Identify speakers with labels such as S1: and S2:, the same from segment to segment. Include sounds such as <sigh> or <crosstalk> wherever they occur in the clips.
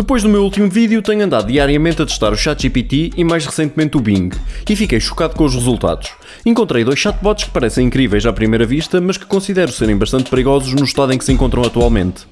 S1: Depois do meu último vídeo, tenho andado diariamente a testar o ChatGPT e mais recentemente o Bing, e fiquei chocado com os resultados. Encontrei dois chatbots que parecem incríveis à primeira vista, mas que considero serem bastante perigosos no estado em que se encontram atualmente.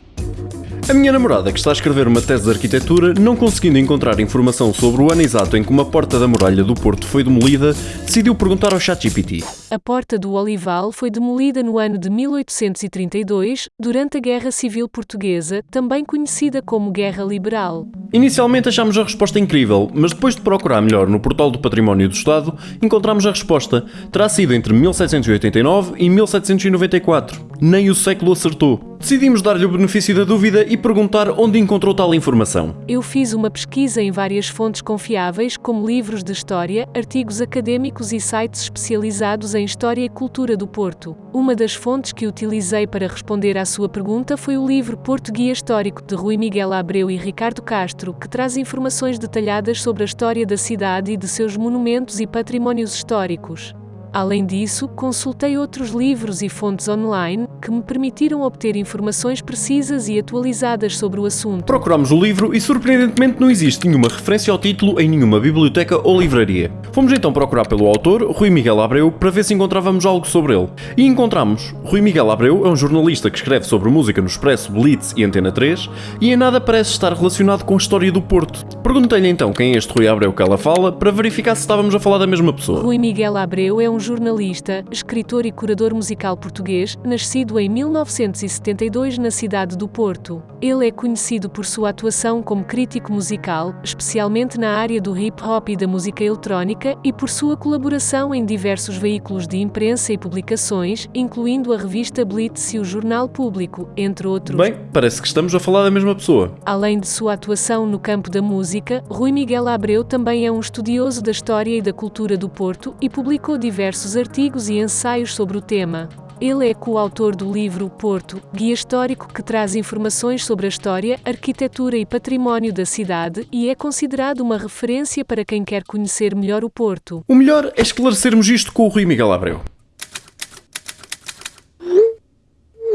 S1: A minha namorada, que está a escrever uma tese de arquitetura, não conseguindo encontrar informação sobre o ano exato em que uma porta da muralha do Porto foi demolida, decidiu perguntar ao ChatGPT.
S2: A Porta do Olival foi demolida no ano de 1832, durante a Guerra Civil Portuguesa, também conhecida como Guerra Liberal.
S1: Inicialmente achámos a resposta incrível, mas depois de procurar melhor no portal do Património do Estado, encontramos a resposta. Terá sido entre 1789 e 1794. Nem o século acertou. Decidimos dar-lhe o benefício da dúvida e perguntar onde encontrou tal informação.
S2: Eu fiz uma pesquisa em várias fontes confiáveis, como livros de história, artigos acadêmicos e sites especializados em história e cultura do Porto. Uma das fontes que utilizei para responder à sua pergunta foi o livro Porto Guia Histórico de Rui Miguel Abreu e Ricardo Castro, que traz informações detalhadas sobre a história da cidade e de seus monumentos e patrimónios históricos. Além disso, consultei outros livros e fontes online que me permitiram obter informações precisas e atualizadas sobre o assunto.
S1: Procuramos o livro e, surpreendentemente, não existe nenhuma referência ao título em nenhuma biblioteca ou livraria. Fomos então procurar pelo autor, Rui Miguel Abreu, para ver se encontrávamos algo sobre ele. E encontramos. Rui Miguel Abreu é um jornalista que escreve sobre música no Expresso, Blitz e Antena 3 e em nada parece estar relacionado com a história do Porto. Perguntei-lhe então quem é este Rui Abreu que ela fala para verificar se estávamos a falar da mesma pessoa.
S2: Rui Miguel Abreu é um jornalista, escritor e curador musical português, nascido em 1972 na cidade do Porto. Ele é conhecido por sua atuação como crítico musical, especialmente na área do hip hop e da música eletrónica, e por sua colaboração em diversos veículos de imprensa e publicações, incluindo a revista Blitz e o Jornal Público, entre outros.
S1: Bem, parece que estamos a falar da mesma pessoa.
S2: Além de sua atuação no campo da música, Rui Miguel Abreu também é um estudioso da história e da cultura do Porto e publicou diversos artigos e ensaios sobre o tema. Ele é coautor do livro Porto, guia histórico que traz informações sobre a história, arquitetura e património da cidade e é considerado uma referência para quem quer conhecer melhor o Porto.
S1: O melhor é esclarecermos isto com o Rui Miguel Abreu.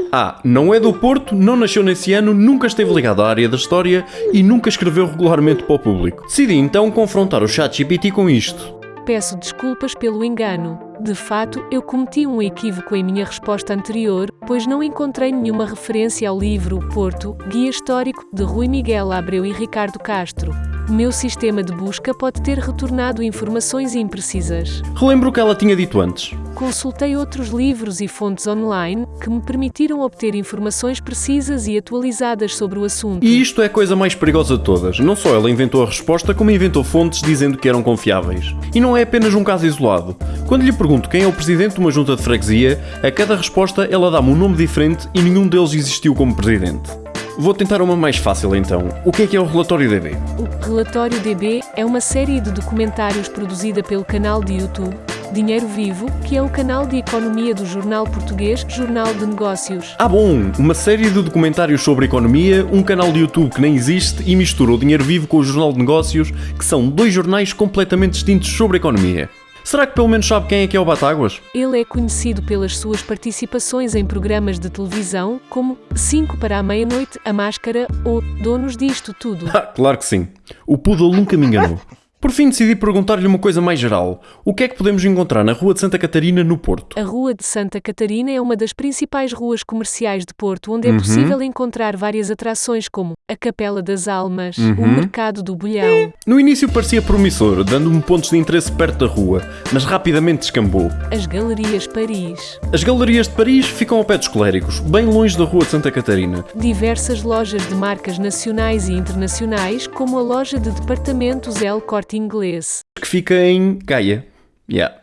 S1: A. Não é do Porto, não nasceu nesse ano, nunca esteve ligado à área da história e nunca escreveu regularmente para o público. Decidi então confrontar o ChatGPT com isto.
S2: Peço desculpas pelo engano. De fato, eu cometi um equívoco em minha resposta anterior, pois não encontrei nenhuma referência ao livro Porto, Guia Histórico, de Rui Miguel Abreu e Ricardo Castro. Meu sistema de busca pode ter retornado informações imprecisas.
S1: Relembro o que ela tinha dito antes.
S2: Consultei outros livros e fontes online que me permitiram obter informações precisas e atualizadas sobre o assunto.
S1: E isto é a coisa mais perigosa de todas. Não só ela inventou a resposta, como inventou fontes dizendo que eram confiáveis. E não é apenas um caso isolado. Quando lhe pergunto quem é o presidente de uma junta de freguesia, a cada resposta ela dá-me um nome diferente e nenhum deles existiu como presidente. Vou tentar uma mais fácil então. O que é que é o relatório DB?
S2: O Relatório DB é uma série de documentários produzida pelo canal de YouTube Dinheiro Vivo, que é o canal de economia do jornal português Jornal de Negócios.
S1: Ah bom, uma série de documentários sobre economia, um canal de YouTube que nem existe e mistura o Dinheiro Vivo com o Jornal de Negócios, que são dois jornais completamente distintos sobre economia. Será que pelo menos sabe quem é que é o Batáguas?
S2: Ele é conhecido pelas suas participações em programas de televisão como 5 para a meia-noite, A Máscara ou Donos disto tudo. <laughs>
S1: Ah, claro que sim. O Poodle nunca me enganou. Por fim, decidi perguntar-lhe uma coisa mais geral. O que é que podemos encontrar na Rua de Santa Catarina, no Porto?
S2: A Rua de Santa Catarina é uma das principais ruas comerciais de Porto, onde é possível encontrar várias atrações como a Capela das Almas, o Mercado do Bolhão,
S1: No início parecia promissor, dando-me pontos de interesse perto da rua, mas rapidamente descambou.
S2: as Galerias Paris,
S1: As galerias de Paris ficam ao pé dos clérigos, bem longe da Rua de Santa Catarina.
S2: diversas lojas de marcas nacionais e internacionais, como a loja de departamentos El Corte Inglês.
S1: que fica em Gaia. Yeah.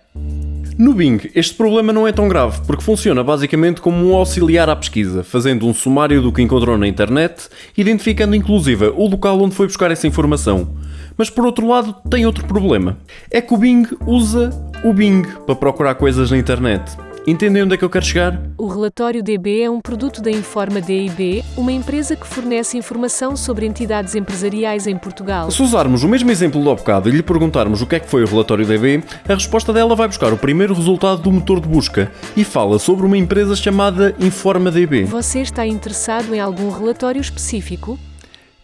S1: No Bing, este problema não é tão grave, porque funciona basicamente como um auxiliar à pesquisa, fazendo um sumário do que encontrou na internet, identificando inclusive o local onde foi buscar essa informação. Mas por outro lado, tem outro problema. É que o Bing usa o Bing para procurar coisas na internet. Entendem onde é que eu quero chegar?
S2: O relatório DB é um produto da Informa DIB, uma empresa que fornece informação sobre entidades empresariais em Portugal.
S1: Se usarmos o mesmo exemplo do bocado e lhe perguntarmos o que é que foi o relatório DB, a resposta dela vai buscar o primeiro resultado do motor de busca e fala sobre uma empresa chamada InformaDB.
S2: Você está interessado em algum relatório específico?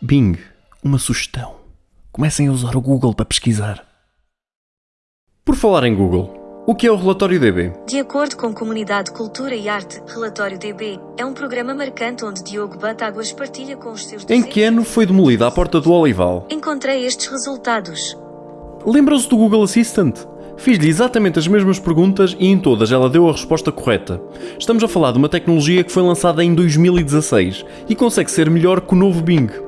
S1: Bing, uma sugestão. Comecem a usar o Google para pesquisar. Por falar em Google, o que é o relatório DB?
S3: De acordo com Comunidade Cultura e Arte, Relatório DB é um programa marcante onde Diogo Batáguas partilha com os seus
S1: Em que ano foi demolida a porta do Olival?
S3: Encontrei estes resultados.
S1: Lembram-se do Google Assistant? Fiz-lhe exatamente as mesmas perguntas e em todas ela deu a resposta correta. Estamos a falar de uma tecnologia que foi lançada em 2016 e consegue ser melhor que o novo Bing.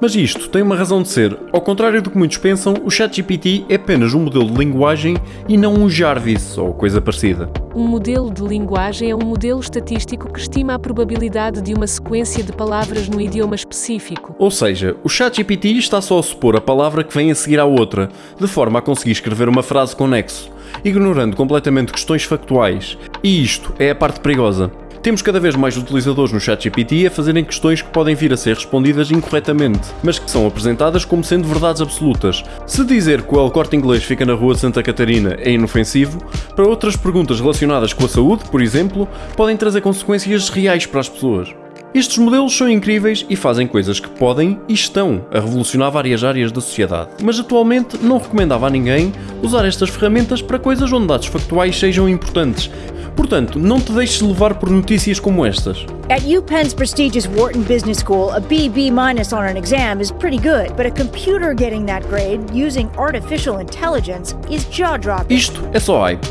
S1: Mas isto tem uma razão de ser. Ao contrário do que muitos pensam, o ChatGPT é apenas um modelo de linguagem e não um Jarvis ou coisa parecida.
S2: Um modelo de linguagem é um modelo estatístico que estima a probabilidade de uma sequência de palavras no idioma específico.
S1: Ou seja, o ChatGPT está só a supor a palavra que vem a seguir à outra, de forma a conseguir escrever uma frase com nexo, ignorando completamente questões factuais. E isto é a parte perigosa. Temos cada vez mais utilizadores no ChatGPT a fazerem questões que podem vir a ser respondidas incorretamente, mas que são apresentadas como sendo verdades absolutas. Se dizer que o El Corte Inglês fica na rua de Santa Catarina é inofensivo, para outras perguntas relacionadas com a saúde, por exemplo, podem trazer consequências reais para as pessoas. Estes modelos são incríveis e fazem coisas que podem e estão a revolucionar várias áreas da sociedade, mas atualmente não recomendava a ninguém usar estas ferramentas para coisas onde dados factuais sejam importantes. Portanto, não te deixes levar por notícias como estas.
S4: At UPenn's prestigious Wharton Business School, a BB minus on an exam is pretty good, but a computer getting that grade using artificial intelligence is jaw-dropping.
S1: Isto é só hype.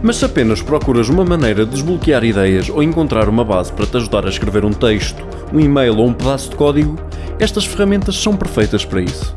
S1: Mas se apenas procuras uma maneira de desbloquear ideias ou encontrar uma base para te ajudar a escrever um texto, um e-mail ou um pedaço de código, estas ferramentas são perfeitas para isso.